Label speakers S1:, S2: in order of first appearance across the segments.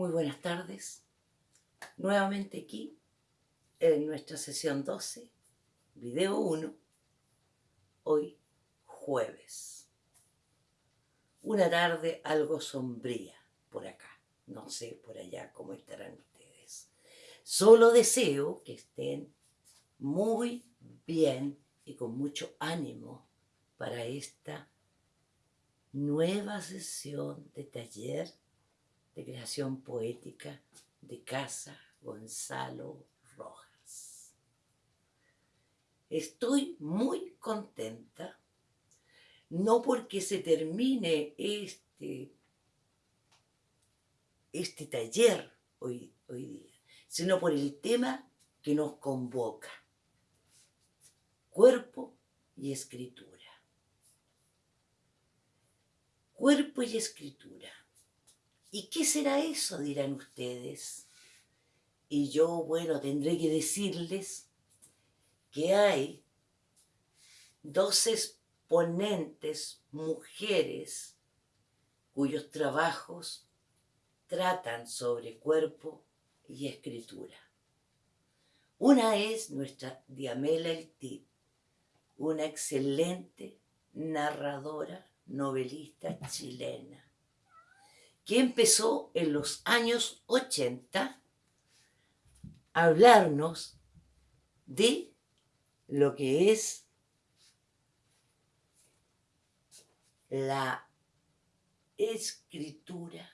S1: Muy buenas tardes. Nuevamente aquí en nuestra sesión 12, video 1, hoy jueves. Una tarde algo sombría por acá, no sé por allá cómo estarán ustedes. Solo deseo que estén muy bien y con mucho ánimo para esta nueva sesión de taller creación poética de Casa Gonzalo Rojas. Estoy muy contenta, no porque se termine este, este taller hoy, hoy día, sino por el tema que nos convoca, cuerpo y escritura. Cuerpo y escritura. ¿Y qué será eso? dirán ustedes. Y yo, bueno, tendré que decirles que hay dos exponentes mujeres cuyos trabajos tratan sobre cuerpo y escritura. Una es nuestra Diamela El una excelente narradora, novelista chilena que empezó en los años 80 a hablarnos de lo que es la escritura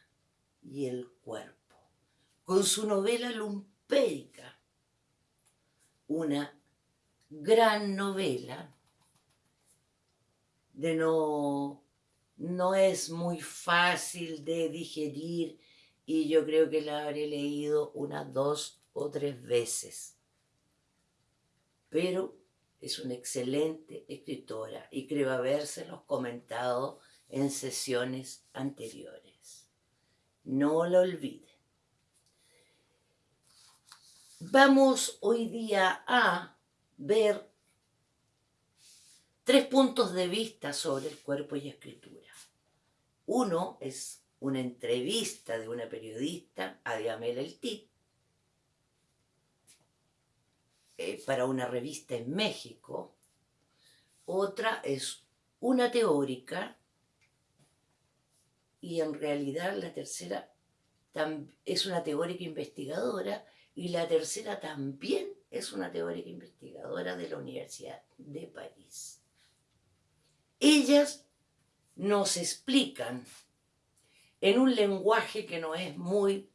S1: y el cuerpo, con su novela lumpérica, una gran novela de no no es muy fácil de digerir y yo creo que la habré leído unas dos o tres veces. Pero es una excelente escritora y creo habérselos comentado en sesiones anteriores. No lo olviden. Vamos hoy día a ver tres puntos de vista sobre el cuerpo y escritura. Uno es una entrevista de una periodista a Diamela El Tit eh, para una revista en México. Otra es una teórica y en realidad la tercera es una teórica investigadora y la tercera también es una teórica investigadora de la Universidad de París. Ellas nos explican en un lenguaje que no es muy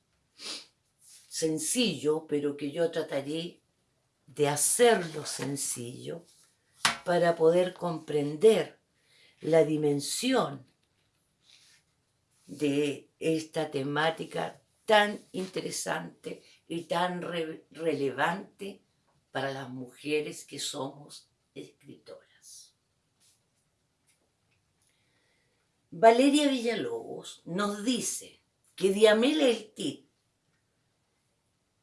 S1: sencillo, pero que yo trataré de hacerlo sencillo para poder comprender la dimensión de esta temática tan interesante y tan relevante para las mujeres que somos escritoras. Valeria Villalobos nos dice que Diamela El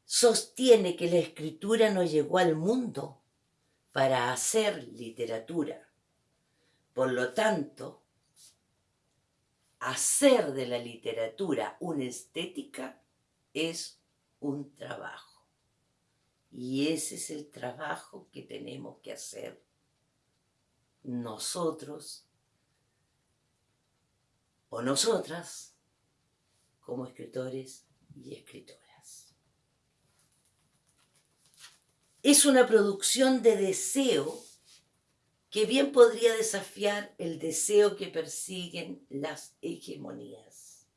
S1: sostiene que la escritura no llegó al mundo para hacer literatura. Por lo tanto, hacer de la literatura una estética es un trabajo. Y ese es el trabajo que tenemos que hacer nosotros o nosotras como escritores y escritoras. Es una producción de deseo que bien podría desafiar el deseo que persiguen las hegemonías,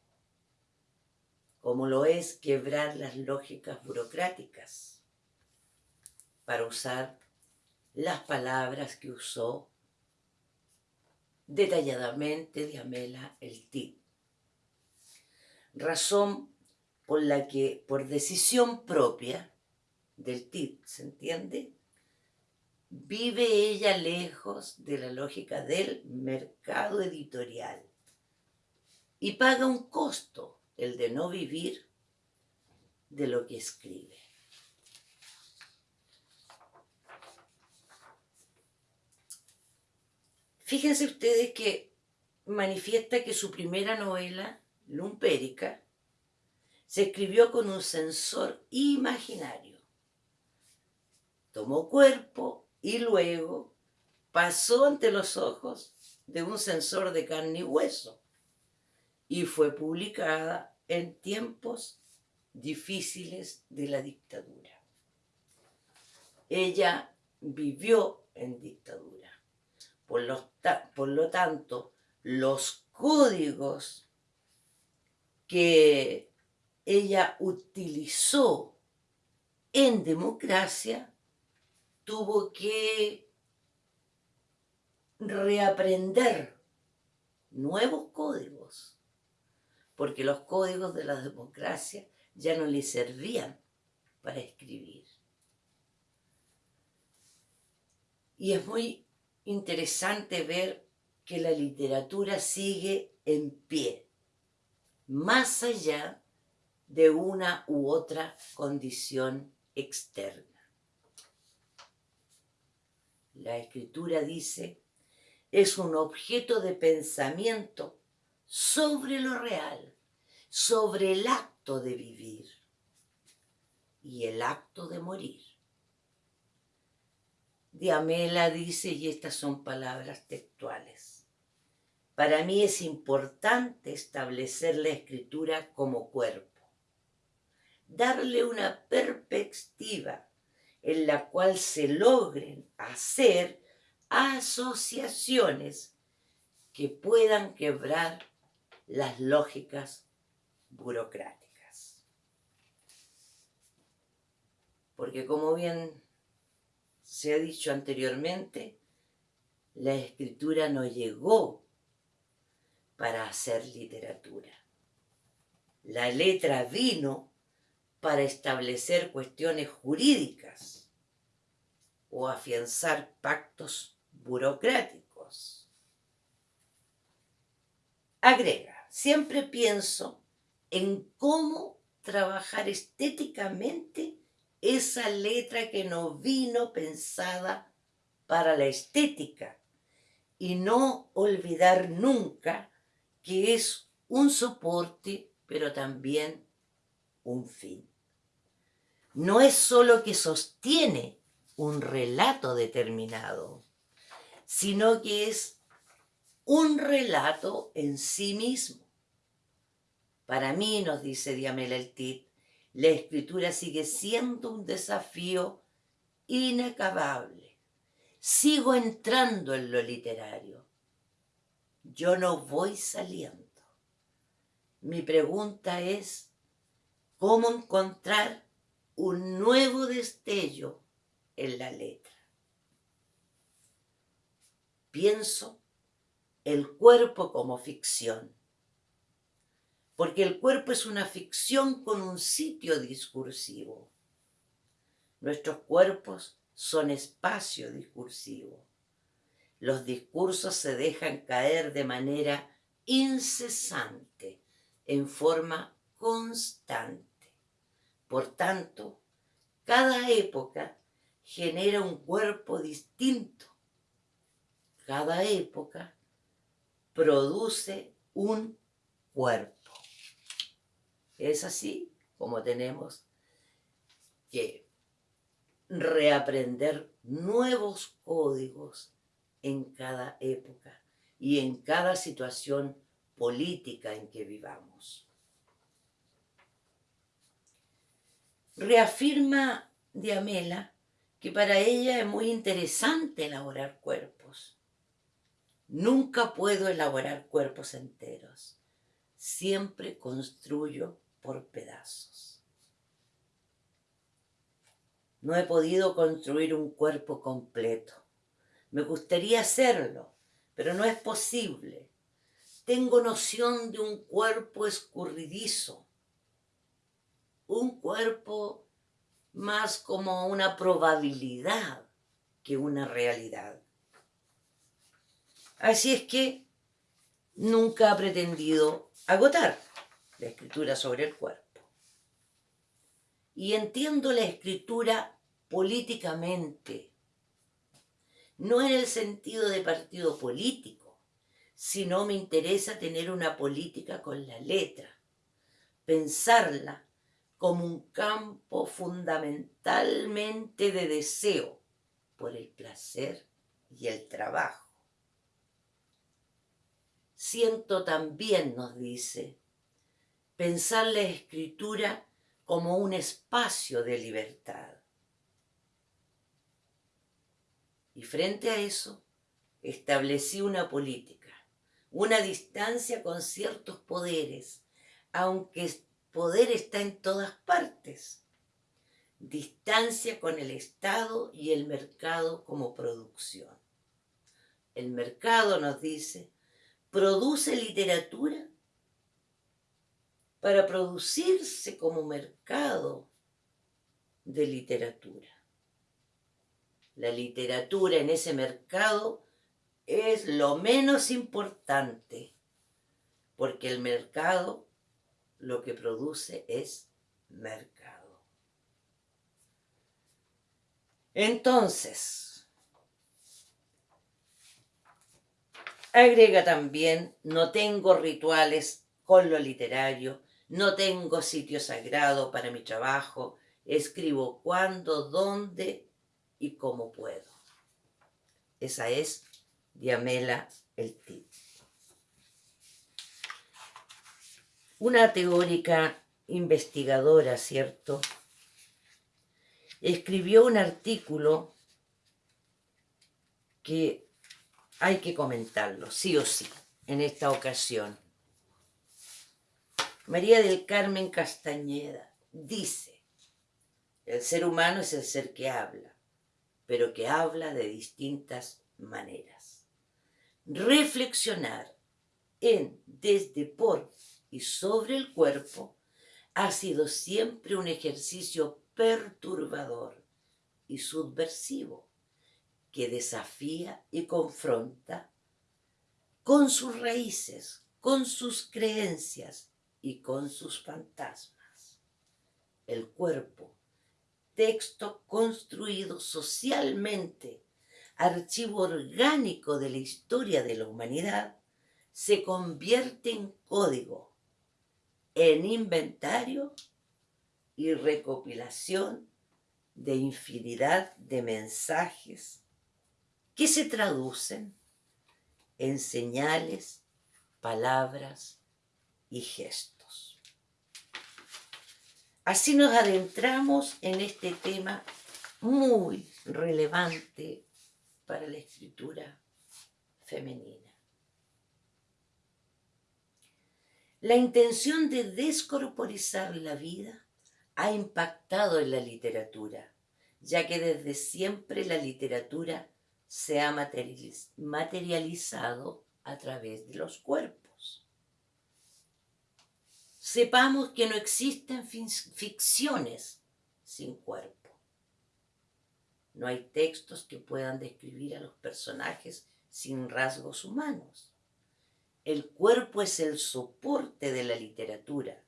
S1: como lo es quebrar las lógicas burocráticas, para usar las palabras que usó detalladamente de Amela el TIP. Razón por la que, por decisión propia del TIP, ¿se entiende? Vive ella lejos de la lógica del mercado editorial y paga un costo, el de no vivir de lo que escribe. Fíjense ustedes que manifiesta que su primera novela, Lumpérica, se escribió con un sensor imaginario. Tomó cuerpo y luego pasó ante los ojos de un sensor de carne y hueso y fue publicada en tiempos difíciles de la dictadura. Ella vivió en dictadura. Por lo, por lo tanto, los códigos que ella utilizó en democracia tuvo que reaprender nuevos códigos, porque los códigos de la democracia ya no le servían para escribir. Y es muy interesante ver que la literatura sigue en pie, más allá de una u otra condición externa. La escritura dice, es un objeto de pensamiento sobre lo real, sobre el acto de vivir y el acto de morir. Diamela dice, y estas son palabras textuales, para mí es importante establecer la escritura como cuerpo, darle una perspectiva en la cual se logren hacer asociaciones que puedan quebrar las lógicas burocráticas. Porque como bien se ha dicho anteriormente, la escritura no llegó para hacer literatura. La letra vino para establecer cuestiones jurídicas o afianzar pactos burocráticos. Agrega, siempre pienso en cómo trabajar estéticamente esa letra que no vino pensada para la estética y no olvidar nunca que es un soporte, pero también un fin. No es solo que sostiene un relato determinado, sino que es un relato en sí mismo. Para mí, nos dice Diamela el la escritura sigue siendo un desafío inacabable. Sigo entrando en lo literario. Yo no voy saliendo. Mi pregunta es, ¿cómo encontrar un nuevo destello en la letra? Pienso el cuerpo como ficción porque el cuerpo es una ficción con un sitio discursivo. Nuestros cuerpos son espacio discursivo. Los discursos se dejan caer de manera incesante, en forma constante. Por tanto, cada época genera un cuerpo distinto. Cada época produce un cuerpo. Es así como tenemos que reaprender nuevos códigos en cada época y en cada situación política en que vivamos. Reafirma Diamela que para ella es muy interesante elaborar cuerpos. Nunca puedo elaborar cuerpos enteros. Siempre construyo por pedazos. No he podido construir un cuerpo completo. Me gustaría hacerlo, pero no es posible. Tengo noción de un cuerpo escurridizo, un cuerpo más como una probabilidad que una realidad. Así es que nunca ha pretendido agotar la escritura sobre el cuerpo. Y entiendo la escritura políticamente, no en el sentido de partido político, sino me interesa tener una política con la letra, pensarla como un campo fundamentalmente de deseo por el placer y el trabajo. Siento también, nos dice, pensar la escritura como un espacio de libertad. Y frente a eso, establecí una política, una distancia con ciertos poderes, aunque poder está en todas partes. Distancia con el Estado y el mercado como producción. El mercado, nos dice, produce literatura para producirse como mercado de literatura. La literatura en ese mercado es lo menos importante, porque el mercado lo que produce es mercado. Entonces, agrega también, no tengo rituales con lo literario, no tengo sitio sagrado para mi trabajo, escribo cuando, dónde y cómo puedo. Esa es Diamela el Tip. Una teórica investigadora, ¿cierto? Escribió un artículo que hay que comentarlo, sí o sí, en esta ocasión. María del Carmen Castañeda dice, el ser humano es el ser que habla, pero que habla de distintas maneras. Reflexionar en, desde, por y sobre el cuerpo ha sido siempre un ejercicio perturbador y subversivo que desafía y confronta con sus raíces, con sus creencias y con sus fantasmas. El cuerpo, texto construido socialmente, archivo orgánico de la historia de la humanidad, se convierte en código en inventario y recopilación de infinidad de mensajes que se traducen en señales, palabras y gestos. Así nos adentramos en este tema muy relevante para la escritura femenina. La intención de descorporizar la vida ha impactado en la literatura, ya que desde siempre la literatura se ha materializado a través de los cuerpos. Sepamos que no existen ficciones sin cuerpo. No hay textos que puedan describir a los personajes sin rasgos humanos. El cuerpo es el soporte de la literatura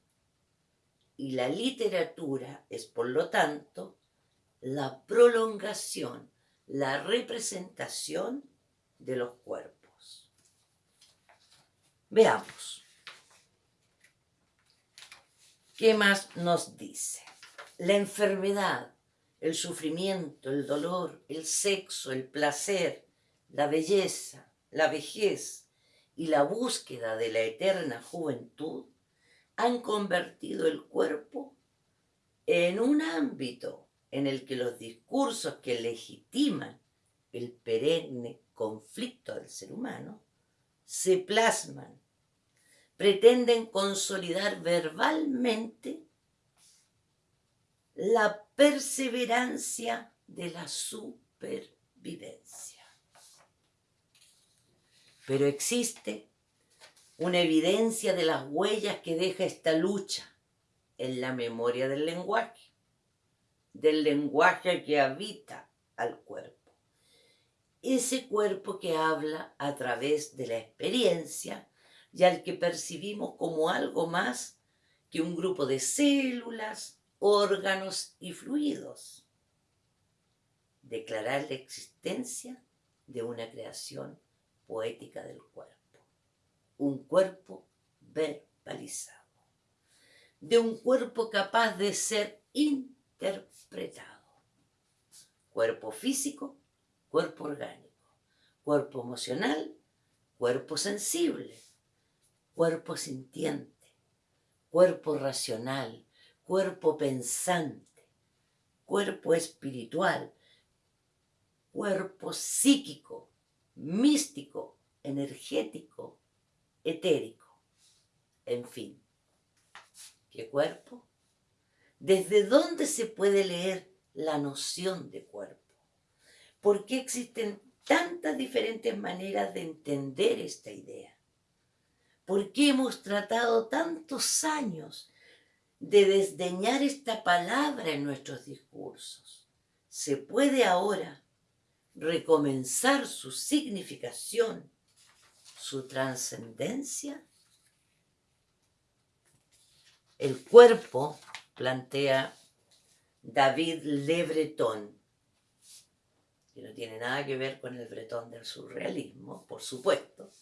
S1: y la literatura es, por lo tanto, la prolongación, la representación de los cuerpos. Veamos. ¿Qué más nos dice? La enfermedad, el sufrimiento, el dolor, el sexo, el placer, la belleza, la vejez, y la búsqueda de la eterna juventud han convertido el cuerpo en un ámbito en el que los discursos que legitiman el perenne conflicto del ser humano se plasman, pretenden consolidar verbalmente la perseverancia de la supervivencia. Pero existe una evidencia de las huellas que deja esta lucha en la memoria del lenguaje, del lenguaje que habita al cuerpo. Ese cuerpo que habla a través de la experiencia y al que percibimos como algo más que un grupo de células, órganos y fluidos. Declarar la existencia de una creación poética del cuerpo. Un cuerpo verbalizado. de un cuerpo capaz de ser interpretado. Cuerpo físico, cuerpo orgánico, cuerpo emocional, cuerpo sensible, cuerpo sintiente, cuerpo racional, cuerpo pensante, cuerpo espiritual, cuerpo psíquico, místico, energético, etérico, en fin. ¿Qué cuerpo? ¿Desde dónde se puede leer la noción de cuerpo? ¿Por qué existen tantas diferentes maneras de entender esta idea? ¿Por qué hemos tratado tantos años de desdeñar esta palabra en nuestros discursos? ¿Se puede ahora recomenzar su significación, su trascendencia? El cuerpo, plantea David Le Breton, que no tiene nada que ver con el bretón del surrealismo, por supuesto,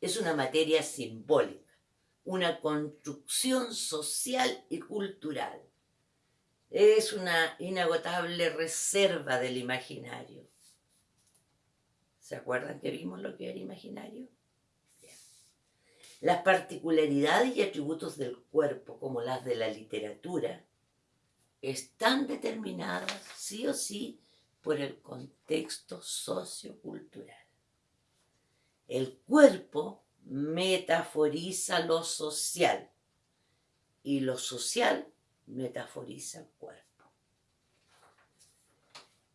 S1: es una materia simbólica, una construcción social y cultural. Es una inagotable reserva del imaginario. ¿Se acuerdan que vimos lo que era imaginario? Las particularidades y atributos del cuerpo, como las de la literatura, están determinadas sí o sí por el contexto sociocultural. El cuerpo metaforiza lo social y lo social metaforiza el cuerpo.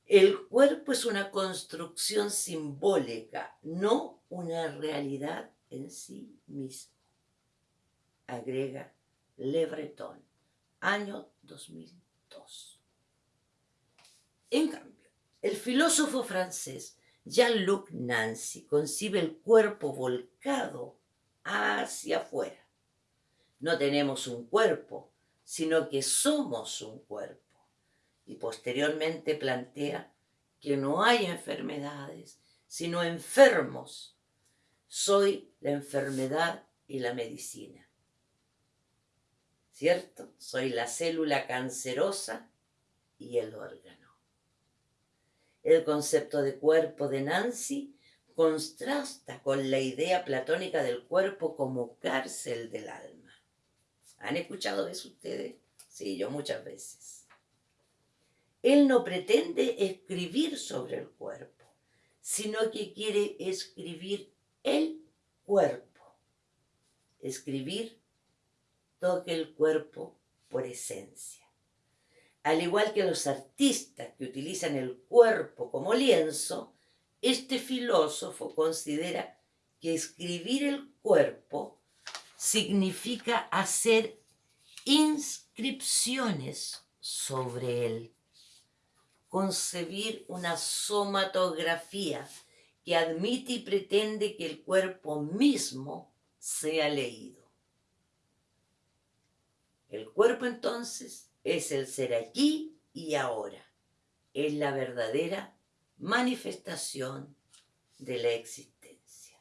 S1: El cuerpo es una construcción simbólica, no una realidad en sí mismo, agrega Le Breton, año 2002. En cambio, el filósofo francés Jean-Luc Nancy concibe el cuerpo volcado hacia afuera. No tenemos un cuerpo, sino que somos un cuerpo. Y posteriormente plantea que no hay enfermedades, sino enfermos soy la enfermedad y la medicina. ¿Cierto? Soy la célula cancerosa y el órgano. El concepto de cuerpo de Nancy contrasta con la idea platónica del cuerpo como cárcel del alma. ¿Han escuchado eso ustedes? Sí, yo muchas veces. Él no pretende escribir sobre el cuerpo, sino que quiere escribir el cuerpo. Escribir toque el cuerpo por esencia. Al igual que los artistas que utilizan el cuerpo como lienzo, este filósofo considera que escribir el cuerpo significa hacer inscripciones sobre él, concebir una somatografía que admite y pretende que el cuerpo mismo sea leído. El cuerpo entonces es el ser aquí y ahora, es la verdadera manifestación de la existencia.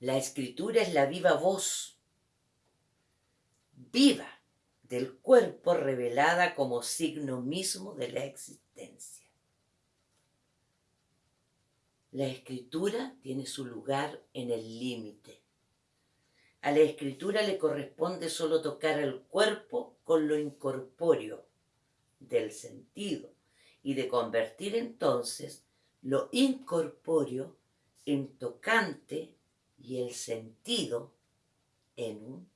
S1: La escritura es la viva voz viva del cuerpo revelada como signo mismo de la existencia. La escritura tiene su lugar en el límite. A la escritura le corresponde solo tocar el cuerpo con lo incorpóreo del sentido y de convertir entonces lo incorpóreo en tocante y el sentido en un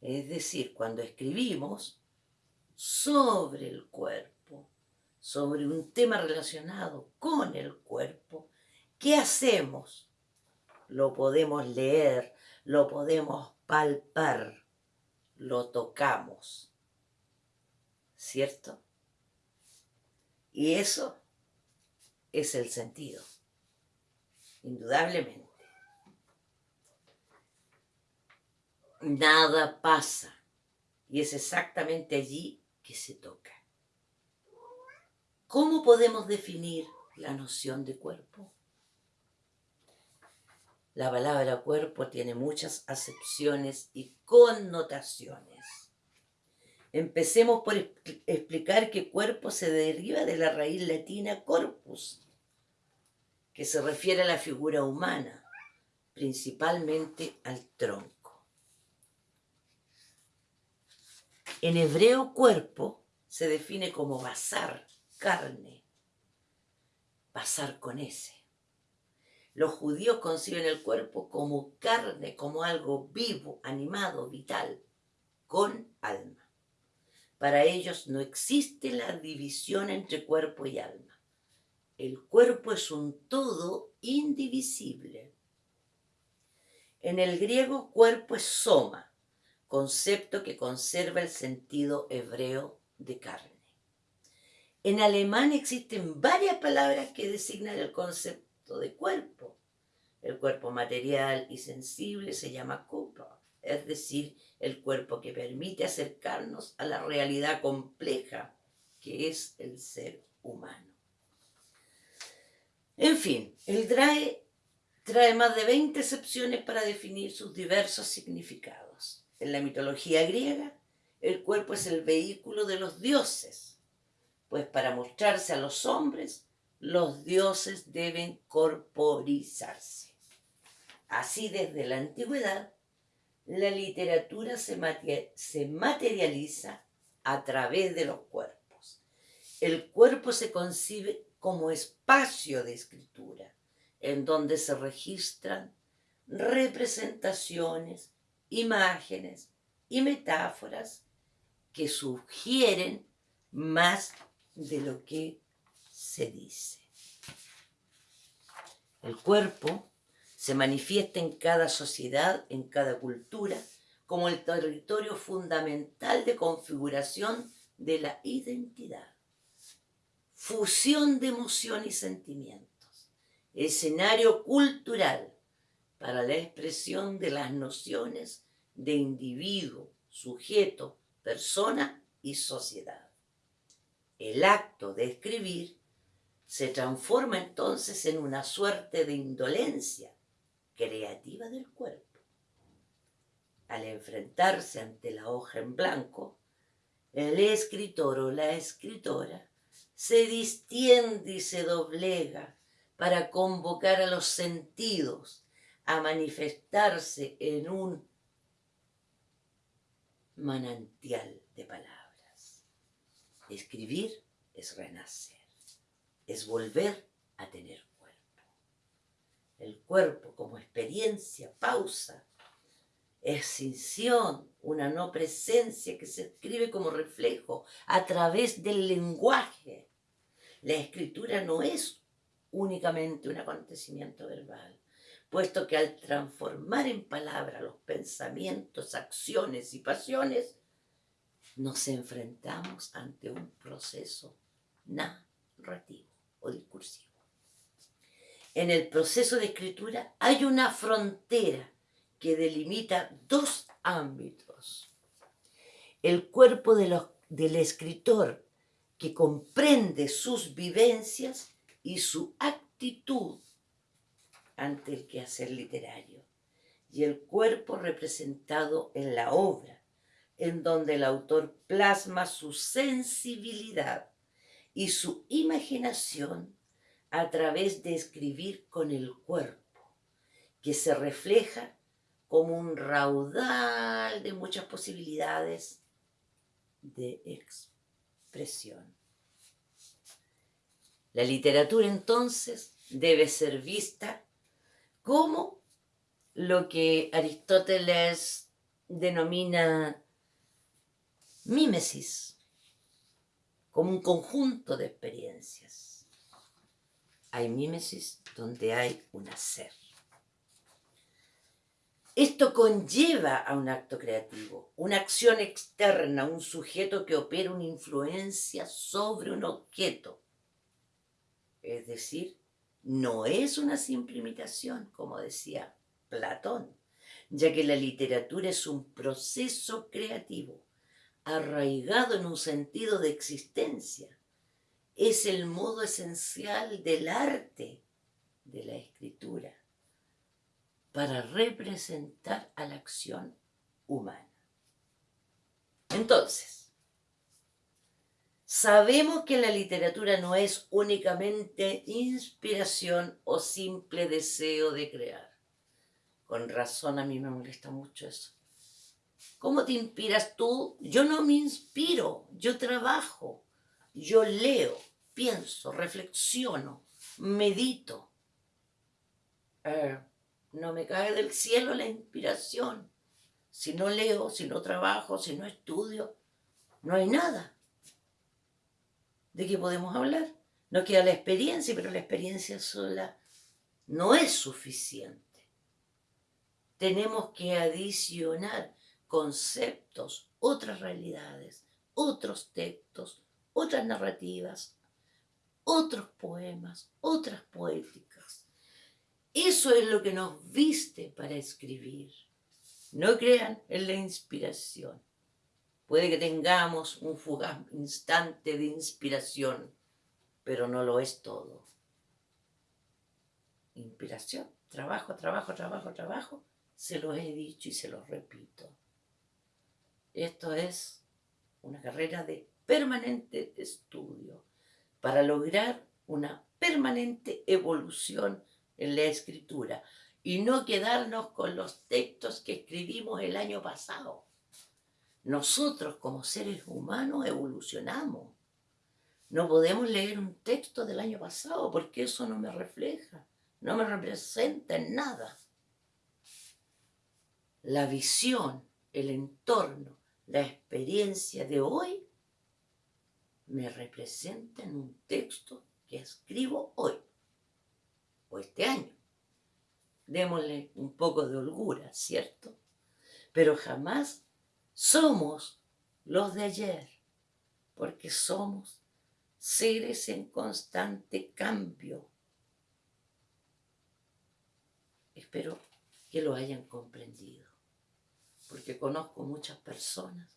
S1: es decir, cuando escribimos sobre el cuerpo, sobre un tema relacionado con el cuerpo, ¿qué hacemos? Lo podemos leer, lo podemos palpar, lo tocamos. ¿Cierto? Y eso es el sentido, indudablemente. nada pasa. Y es exactamente allí que se toca. ¿Cómo podemos definir la noción de cuerpo? La palabra cuerpo tiene muchas acepciones y connotaciones. Empecemos por explicar que cuerpo se deriva de la raíz latina corpus, que se refiere a la figura humana, principalmente al tronco. En hebreo cuerpo se define como basar, carne, basar con ese. Los judíos conciben el cuerpo como carne, como algo vivo, animado, vital, con alma. Para ellos no existe la división entre cuerpo y alma. El cuerpo es un todo indivisible. En el griego cuerpo es soma, concepto que conserva el sentido hebreo de carne. En alemán existen varias palabras que designan el concepto de cuerpo. El cuerpo material y sensible se llama Körper, es decir, el cuerpo que permite acercarnos a la realidad compleja que es el ser humano. En fin, el DRAE trae más de 20 excepciones para definir sus diversos significados. En la mitología griega, el cuerpo es el vehículo de los dioses, pues para mostrarse a los hombres, los dioses deben corporizarse. Así desde la antigüedad, la literatura se, materializa a través de los cuerpos. El cuerpo se concibe como espacio de escritura, en donde se registran representaciones, imágenes y metáforas que sugieren más de lo que se dice. El cuerpo se manifiesta en cada sociedad, en cada cultura, como el territorio fundamental de configuración de la identidad. Fusión de emoción y sentimientos. Escenario cultural para la expresión de las nociones de individuo, sujeto, persona y sociedad. El acto de escribir se transforma entonces en una suerte de indolencia creativa del cuerpo. Al enfrentarse ante la hoja en blanco, el escritor o la escritora se distiende y se doblega para convocar a los sentidos a manifestarse en un manantial de palabras. Escribir es renacer, es volver a tener el cuerpo como experiencia, pausa, extinción, una no presencia que se escribe como reflejo a través del lenguaje. La escritura no es únicamente un acontecimiento verbal, puesto que al transformar en palabra los pensamientos, acciones y pasiones, nos enfrentamos ante un proceso narrativo o discursivo en el proceso de escritura hay una frontera que delimita dos ámbitos. El cuerpo del escritor que comprende sus vivencias y su actitud ante el quehacer literario. Y el cuerpo representado en la obra, en donde el autor plasma su sensibilidad y su imaginación a través de escribir con el cuerpo, que se refleja como un raudal de muchas posibilidades de expresión. La literatura entonces debe ser vista como lo que Aristóteles denomina mímesis, como un conjunto de experiencias hay mímesis donde hay un hacer. Esto conlleva a un acto creativo, una acción externa, un sujeto que opera una influencia sobre un objeto. Es decir, no es una simple imitación, como decía Platón, ya que la literatura es un proceso creativo, arraigado en un sentido de existencia, es el modo esencial del arte de la escritura para representar a la acción humana. Entonces, sabemos que la literatura no es únicamente inspiración o simple deseo de crear. Con razón a mí me molesta mucho eso. ¿Cómo te inspiras tú? Yo no me inspiro, yo trabajo, yo leo, pienso, reflexiono, medito. Eh, no me cae del cielo la inspiración. Si no leo, si no trabajo, si no estudio, no hay nada. ¿De qué podemos hablar? No queda la experiencia, pero la experiencia sola no es suficiente. Tenemos que adicionar conceptos, otras realidades, otros textos, otras narrativas, otros poemas, otras poéticas. Eso es lo que nos viste para escribir. No crean en la inspiración. Puede que tengamos un fugaz instante de inspiración, pero no lo es todo. Inspiración, trabajo, trabajo, trabajo, trabajo, se los he dicho y se los repito. Esto es una carrera de permanente estudio para lograr una permanente evolución en la escritura y no quedarnos con los textos que escribimos el año pasado. Nosotros como seres humanos evolucionamos. No podemos leer un texto del año pasado porque eso no me refleja, no me representa en nada. La visión, el entorno, la experiencia de hoy me representa en un texto que escribo hoy o este año. Démosle un poco de holgura, ¿cierto? Pero jamás somos los de ayer, porque somos seres en constante cambio. Espero que lo hayan comprendido porque conozco muchas personas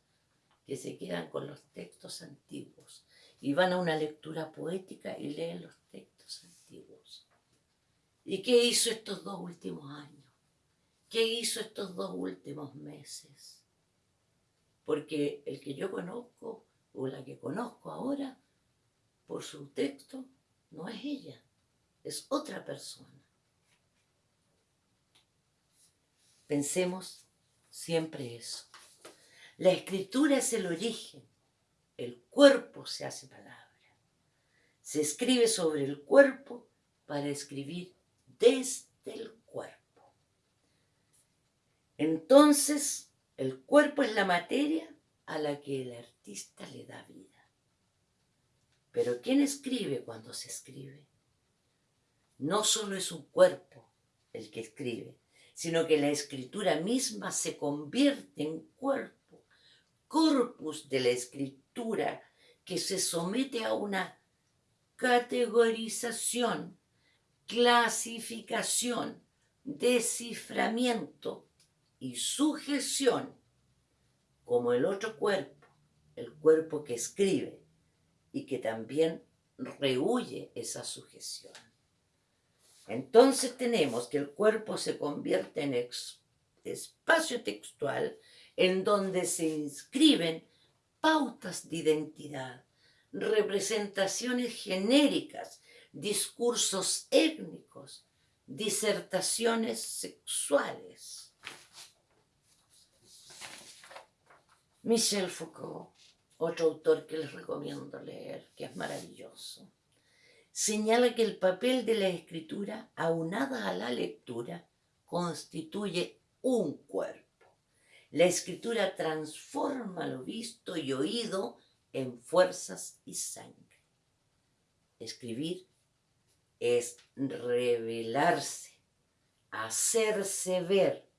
S1: que se quedan con los textos antiguos y van a una lectura poética y leen los textos antiguos. ¿Y qué hizo estos dos últimos años? ¿Qué hizo estos dos últimos meses? Porque el que yo conozco o la que conozco ahora, por su texto, no es ella, es otra persona. Pensemos siempre eso. La escritura es el origen, el cuerpo se hace palabra. Se escribe sobre el cuerpo para escribir desde el cuerpo. Entonces, el cuerpo es la materia a la que el artista le da vida. Pero ¿quién escribe cuando se escribe? No solo es un cuerpo el que escribe, sino que la escritura misma se convierte en cuerpo, corpus de la escritura que se somete a una categorización, clasificación, desciframiento y sujeción, como el otro cuerpo, el cuerpo que escribe y que también rehuye esa sujeción. Entonces tenemos que el cuerpo se convierte en espacio textual en donde se inscriben pautas de identidad, representaciones genéricas, discursos étnicos, disertaciones sexuales. Michel Foucault, otro autor que les recomiendo leer, que es maravilloso señala que el papel de la escritura, aunada a la lectura, constituye un cuerpo. La escritura transforma lo visto y oído en fuerzas y sangre. Escribir es revelarse, hacerse ver,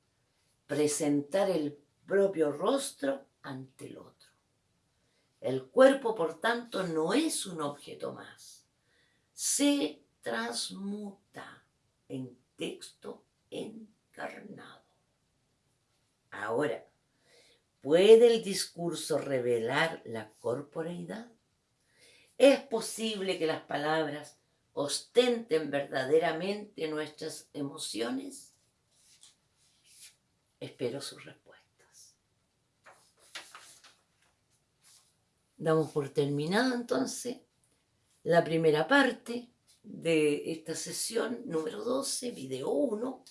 S1: presentar el propio rostro ante el otro. El cuerpo, por tanto, no es un objeto más se transmuta en texto encarnado. Ahora, ¿puede el discurso revelar la corporeidad? ¿Es posible que las palabras ostenten verdaderamente nuestras emociones? Espero sus respuestas. Damos por terminado entonces la primera parte de esta sesión número 12, video 1,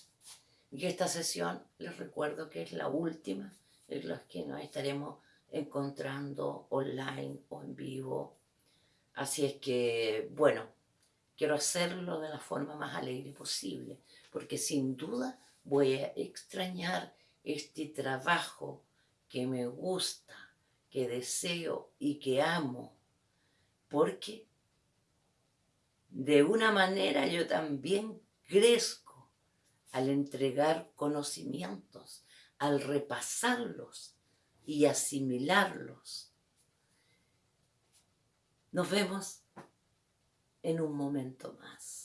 S1: y esta sesión les recuerdo que es la última en la que nos estaremos encontrando online o en vivo. Así es que, bueno, quiero hacerlo de la forma más alegre posible, porque sin duda voy a extrañar este trabajo que me gusta, que deseo y que amo, porque de una manera yo también crezco al entregar conocimientos, al repasarlos y asimilarlos. Nos vemos en un momento más.